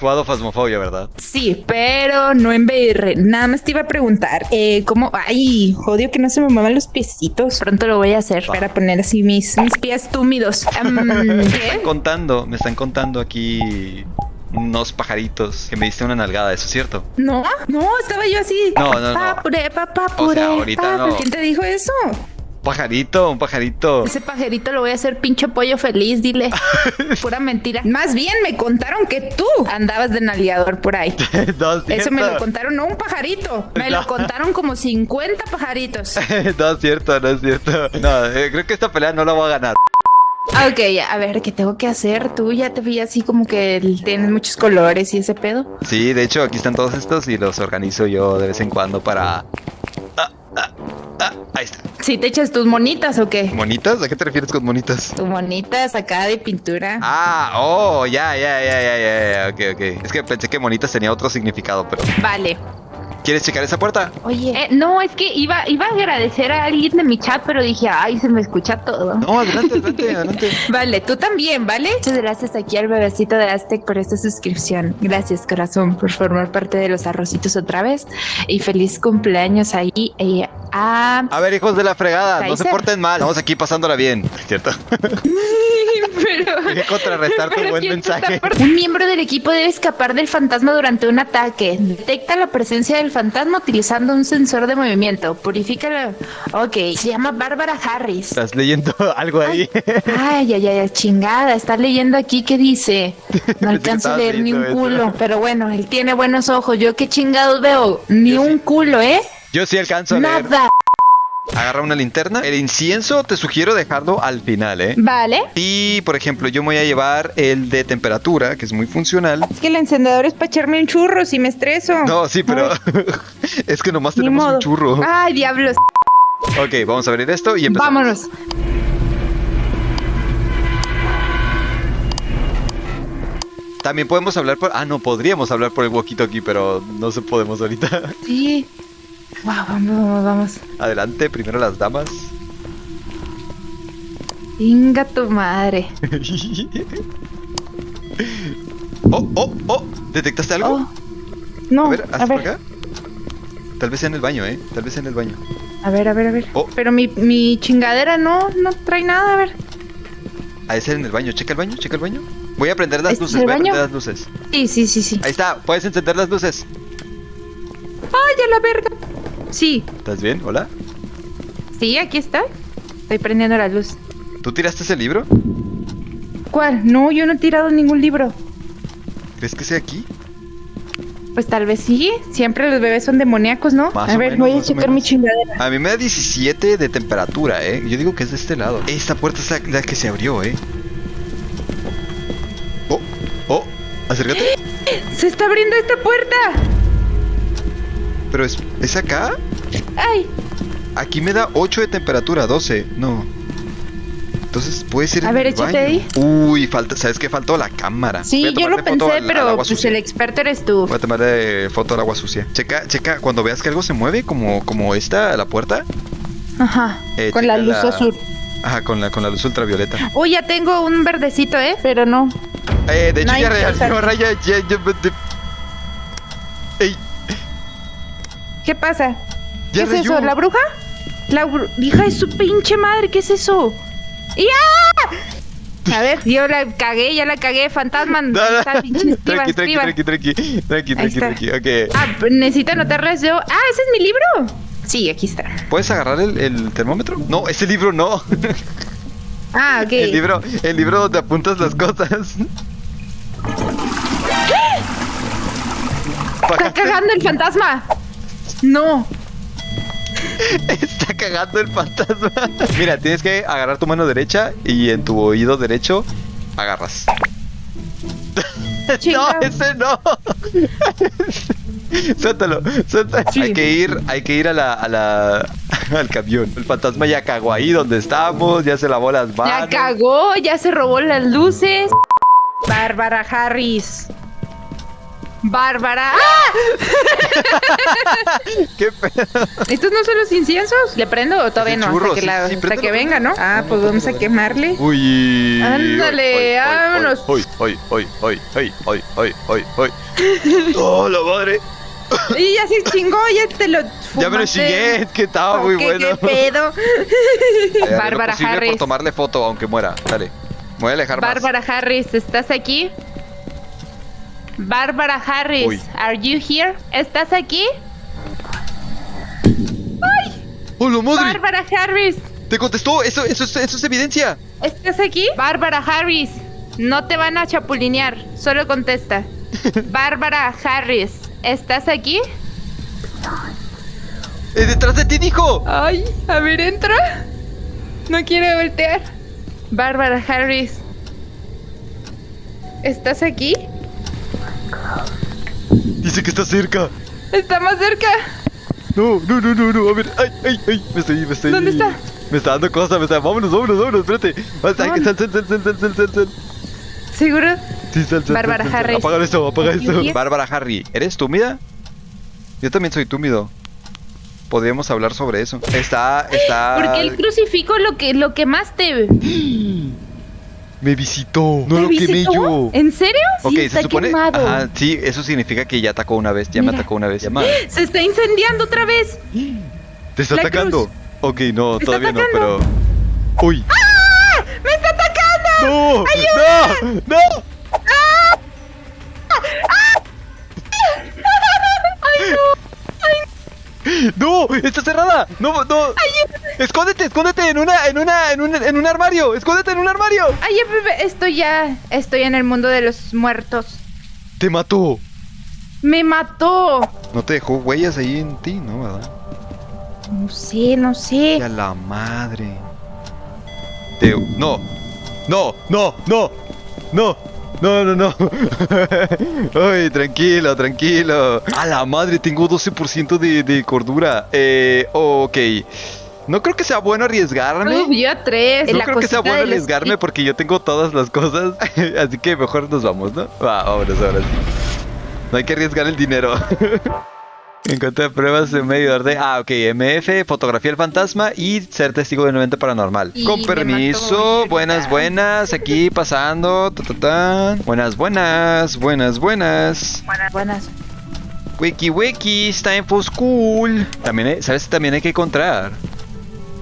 jugado Phasmophobia, ¿verdad? Sí, pero no en VR. Nada más te iba a preguntar, eh, ¿cómo? Ay, jodio que no se me muevan los piecitos. Pronto lo voy a hacer para poner así mis, mis pies túmidos. Em, Me están contando, me están contando aquí unos pajaritos que me diste una nalgada, ¿eso es cierto? No, no, estaba yo así. No, no, no. Papure, papá, O sea, ahorita no. ¿Quién te dijo eso? Pajarito, un pajarito. Ese pajerito lo voy a hacer pinche pollo feliz, dile. Pura mentira. Más bien me contaron que tú andabas de nalgueador por ahí. no, es Eso me lo contaron, no un pajarito. Me No. lo contaron como 50 pajaritos. no es cierto, no es cierto. No, eh, creo que esta pelea no la voy a ganar. Ok, a ver, ¿qué tengo que hacer? Tú ya te vi así como que tienes muchos colores y ese pedo. Sí, de hecho, aquí están todos estos y los organizo yo de vez en cuando para. ¿Sí te echas tus monitas o qué? ¿Monitas? ¿A qué te refieres con monitas? Tus monitas acá de pintura. Ah, oh, ya, ya, ya, ya, ya, ya, ok, ok. Es que pensé que monitas tenía otro significado, pero. Vale. ¿Quieres checar esa puerta? Oye, Eh, no, es que iba, iba a agradecer a alguien de mi chat, pero dije, ay, se me escucha todo. No, adelante, adelante, adelante. Vale, tú también, ¿vale? Muchas gracias aquí al bebecito de Aztec por esta suscripción. Gracias, corazón, por formar parte de los arrocitos otra vez. Y feliz cumpleaños ahí eh, a... A ver, hijos de la fregada, no se porten mal. Estamos aquí pasándola bien, ¿cierto? Pero... Hay que contrarrestar tu Pero buen ¿quién se está mensaje. Un miembro del equipo debe escapar del fantasma durante un ataque. Detecta la presencia del fantasma utilizando un sensor de movimiento. Purifícalo. Ok, se llama Bárbara Harris. Estás leyendo algo ahí. Ay, ay, ay, chingada. Está leyendo aquí que dice. No alcanzo a leer ni un eso. culo. Pero bueno, él tiene buenos ojos. Yo qué chingados veo. Ni Yo un sí. culo, ¿eh? Yo sí alcanzo a leer. Nada. Agarra una linterna. El incienso te sugiero dejarlo al final, ¿eh? Vale. Y, por ejemplo, yo me voy a llevar el de temperatura, que es muy funcional. Es que el encendedor es para echarme un churro si me estreso. No, sí, pero es que nomás Ni tenemos modo. un churro. Ay, diablos. Ok, vamos a abrir esto y empezamos. Vámonos. También podemos hablar por... Ah, no, podríamos hablar por el walkie-talkie, pero no se podemos ahorita. Sí. Wow, vamos, vamos, vamos. Adelante, primero las damas. Venga tu madre. oh, oh, oh. ¿Detectaste algo? Oh. No, a ver, a haz por ver, acá. Tal vez sea en el baño, ¿eh? Tal vez sea en el baño. a ver, a ver, a ver. Oh. Pero mi, mi chingadera no, no trae nada, a ver. Ha de ser en el baño. Checa el baño, checa el baño. Voy a prender las ¿Este es luces, el voy a baño? prender las luces. Sí, sí, sí, sí. Ahí está, puedes encender las luces. ¡Ay, a la verga! Sí, ¿Estás bien? Hola. sí, aquí está. Estoy prendiendo la luz. ¿Tú tiraste ese libro? ¿Cuál? No, yo no he tirado ningún libro. ¿Crees que sea aquí? Pues tal vez sí. Siempre los bebés son demoníacos, ¿no? Más a ver, menos, voy a checar mi chingadera. A mí me da 17 de temperatura, ¿eh? Yo digo que es de este lado. Esta puerta es la, la que se abrió, ¿eh? Oh, oh, acércate. ¡Se está abriendo esta puerta! Pero es, ¿es acá? ¡Ay! Aquí me da 8 de temperatura, 12. No. Entonces puede ser A ver, échate ahí. Uy, falta, ¿sabes qué? Faltó la cámara. Sí, yo lo pensé, al- pero pues sucia. el experto eres tú. Voy a tomarle foto al agua sucia. Checa, checa, cuando veas que algo se mueve, como, como esta, la puerta. Ajá. Eh, con la luz la- azul. Ajá, con la, con la luz ultravioleta. Uy, ya tengo un verdecito, ¿eh? Pero no. Eh, de hecho, Nice, ya sea- reaccionó, Raya. Ya, ya, de- Ey, ¿Qué pasa? ¿Qué es eso? ¿La bruja? La bru- hija de su pinche madre, ¿qué es eso? ¡Ya! A ver, yo la cagué, ya la cagué, fantasma. No, Ahí no. está, pinche esquiva, Tranqui, tranqui, tranqui, tranqui, tranqui, tranqui, está. tranqui, ok. Ah, necesito anotarles yo. Ah, ese es mi libro. Sí, aquí está. ¿Puedes agarrar el, el termómetro? No, ese libro no. Ah, ok. El libro, el libro donde apuntas las cosas. Está ¿Pagaste? cagando el fantasma. No. Está cagando el fantasma. Mira, tienes que agarrar tu mano derecha y en tu oído derecho agarras. no, ese no. suéltalo, suéltalo. Sí. Hay que ir, hay que ir a la, a la, al camión. El fantasma ya cagó ahí donde estamos, ya se lavó las Ya manos. cagó, ya se robó las luces. Bárbara Harris. Bárbara. ¡Ah! ¿Qué pedo? ¿Estos no son los inciensos? ¿Le prendo o todavía Sí, no? churros, hasta que, la- sí, sí, hasta préndelo, que venga, ¿no? Ah, pues vamos a quemarle. Uy. Ándale, vámonos. Hoy, hoy, hoy, hoy, hoy, hoy, hoy, hoy, hoy. ¡Oh, la madre! Y ya se chingó, ya te lo Ya me lo fumaste. chingué, que estaba ¿O muy qué, bueno. ¿Qué pedo? Eh, Bárbara Harris. por tomarle foto, aunque muera. Dale. Me voy a alejar más. Bárbara Harris, ¿estás aquí? Bárbara Harris, Uy. are you here? ¿Estás aquí? ¡Oh, la madre! Bárbara Harris, ¡Te contestó! Eso, eso, es- eso es evidencia. ¿estás aquí? Bárbara Harris, no te van a chapulinear, solo contesta. Bárbara Harris, ¿estás aquí? ¡Es detrás de ti, dijo! Ay, a ver, entra. No quiere voltear. Bárbara Harris, ¿estás aquí? Dice que está cerca. Está más cerca. No, no, no, no, no. A ver, ay, ay, ay. Me estoy, me estoy. ¿Dónde está? Me está dando cosas, me está. Vámonos, vámonos, vámonos, espérate. Sal, sal, sal, sal, sal, sal, sal, sal, sal. ¿Seguro? Sí, sal, sal. Bárbara. Harris. Apaga eso, apaga eso. Bárbara Harry, ¿eres túmida? Yo también soy túmido. Podríamos hablar sobre eso. Está, está. Porque el crucifijo lo que lo quemaste. Me visitó. No ¿Te lo quemé visitó? yo. ¿En serio? Ok, sí, se está supone. quemado. Ajá, sí, eso significa que ya atacó una vez. Ya me atacó una vez. Ya. Se está incendiando otra vez. ¿Te está La atacando? cruz. Ok, no, todavía no, pero. ¡Uy! ¡Ah! ¡Me está atacando! ¡No! ¡No! ¡No! ¡No! ¡Está cerrada! ¡No, no! ¡Escóndete, escóndete en una, en una, en un, en un armario! ¡Escóndete en un armario! Ay, estoy ya. Estoy en el mundo de los muertos. ¡Te mató! ¡Me mató! No te dejó huellas ahí en ti, ¿no? ¿Verdad? No sé, no sé. ¡Y a la madre! Te- No, no, no, no, no, no, no, no. Ay, tranquilo, tranquilo. A la madre, tengo 12% de, de cordura. Eh, ok. No creo que sea bueno arriesgarme. Uf, yo tres. No La creo que sea bueno arriesgarme porque yo tengo todas las cosas. Así que mejor nos vamos, ¿no? Va, vámonos ahora sí. No hay que arriesgar el dinero. Encontré pruebas de medidor de. Ah, ok. MF, fotografía del fantasma y ser testigo de un evento paranormal. Y Con permiso. Buenas, buenas. Aquí pasando. ta, ta, ta. Buenas, buenas. Buenas, buenas. Buenas, buenas. Wiki wiki, it's time for school. También, hay- ¿sabes? También hay que encontrar.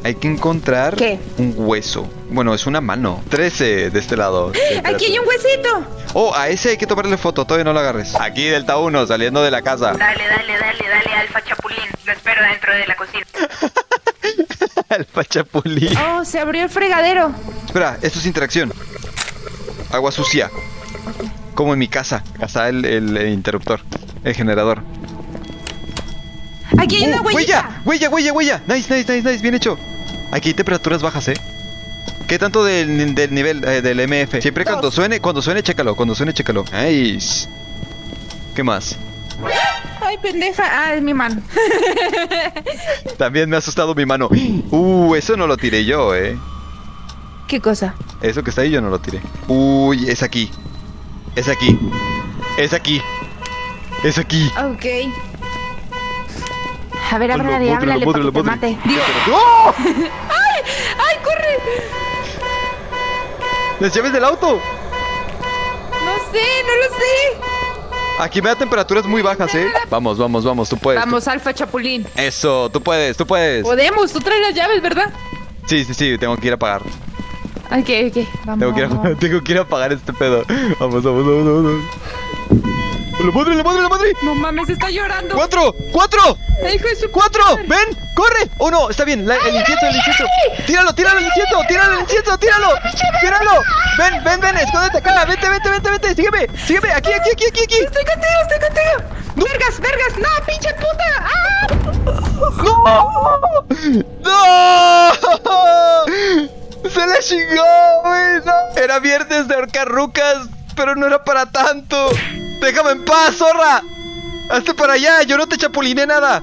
Hay que encontrar ¿Qué? un hueso. Bueno, es una mano. 13 de este lado. Aquí hay un huesito. Oh, a ese hay que tomarle foto. Todavía no lo agarres. Aquí, Delta 1, saliendo de la casa. Dale, dale, dale, dale, Alfa Chapulín. Lo espero dentro de la cocina. Alfa Chapulín. Oh, se abrió el fregadero. Espera, esto es interacción. Agua sucia. Como en mi casa. Casa el, el- el interruptor. El generador. Aquí hay una huellita. ¡Huella! ¡Huella, huella, huella! Nice, nice, nice, nice. Bien hecho. Aquí hay temperaturas bajas, ¿eh? ¿Qué tanto del, del nivel eh, del MF? Siempre cuando suene, cuando suene, chécalo. Cuando suene, chécalo. Nice. ¿Qué más? Ay, pendeja. Ah, es mi mano. También me ha asustado mi mano. Uh, eso no lo tiré yo, eh. ¿Qué cosa? Eso que está ahí yo no lo tiré. Uy, es aquí. Es aquí. Es aquí. Es aquí. Ok. A ver, háblale, háblale para que te mate. Digo, ¡Oh! ¡ay, corre! ¡Las llaves del auto! No sé, no lo sé. Aquí me da temperaturas muy bajas, eh. Vamos, vamos, vamos, tú puedes. Vamos, Alfa Chapulín. Eso, tú puedes, tú puedes. Podemos, tú traes las llaves, ¿verdad? Sí, sí, sí, tengo que ir a pagar. Ok, ok, vamos. Tengo que ir a, tengo que ir a pagar este pedo. Vamos, vamos, vamos, vamos. ¡La madre, la madre, la madre! No mames, está llorando. ¡Cuatro! ¡Cuatro! Hijo de su ¡Cuatro! ¡Ven! ¡Corre! ¡Oh, no! Está bien, la- el incienso, el incienso. ¡Tíralo, tíralo, el incienso! ¡Tíralo, el incienso! ¡Tíralo! ¡Tíralo! ¡Ven, ven, ven! ¡Escóndete acá! ¡Vente, vente, vente, vente! ¡Sígueme! ¡Sígueme! ¡Aquí, aquí, aquí, aquí! aquí. Estoy contigo, estoy contigo. Vergas, vergas. No, pinche puta. ¡Ah! ¡No! ¡Se le chingó, güey! no. Era viernes de ahorcar rucas, pero no era para tanto. ¡Déjame en paz, zorra! ¡Hazte para allá! ¡Yo no te chapuliné nada!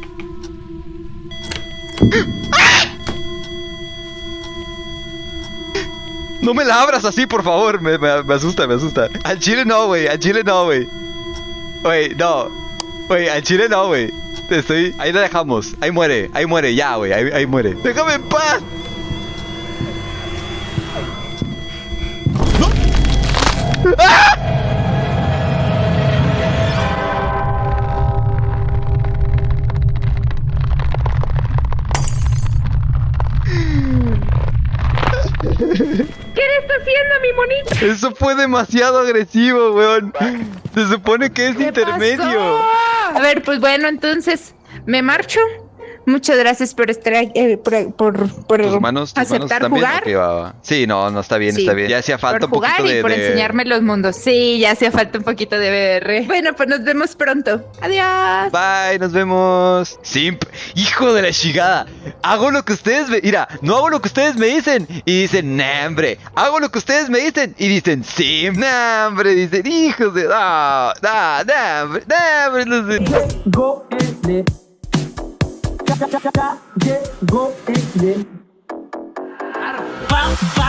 No me la abras así, por favor. Me, asusta, me asusta. Al chile no, güey. Al chile no, güey. Güey, no. Güey, al chile no, güey. Te estoy. Ahí lo dejamos. Ahí muere. Ahí muere. Ya, güey. Ahí, ahí muere. Déjame en paz. Eso fue demasiado agresivo, weón. Se supone que es ¿Qué intermedio. pasó? A ver, pues bueno, entonces me marcho. Muchas gracias por estar aquí, eh, por, por, por ¿Tus manos, tus manos aceptar bien? jugar. Ok, va, va. Sí, no, no está bien, Sí, está bien. Ya hacía falta por un poquito jugar de. y por de- enseñarme los mundos. Sí, ya hacía falta un poquito de VR. Bueno, pues nos vemos pronto. Adiós. Bye, nos vemos. Simp, hijo de la chingada. Hago lo que ustedes me. Mira, no hago lo que ustedes me dicen. Y dicen, nah, hombre. Hago lo que ustedes me dicen. Y dicen, simp, nah, hombre. Dicen, hijos de. Ah, nah, nah, hombre, nah, hombre. No sé. Go in it. Ya, ya, ya, ya, ya, go in it. Ba, ba,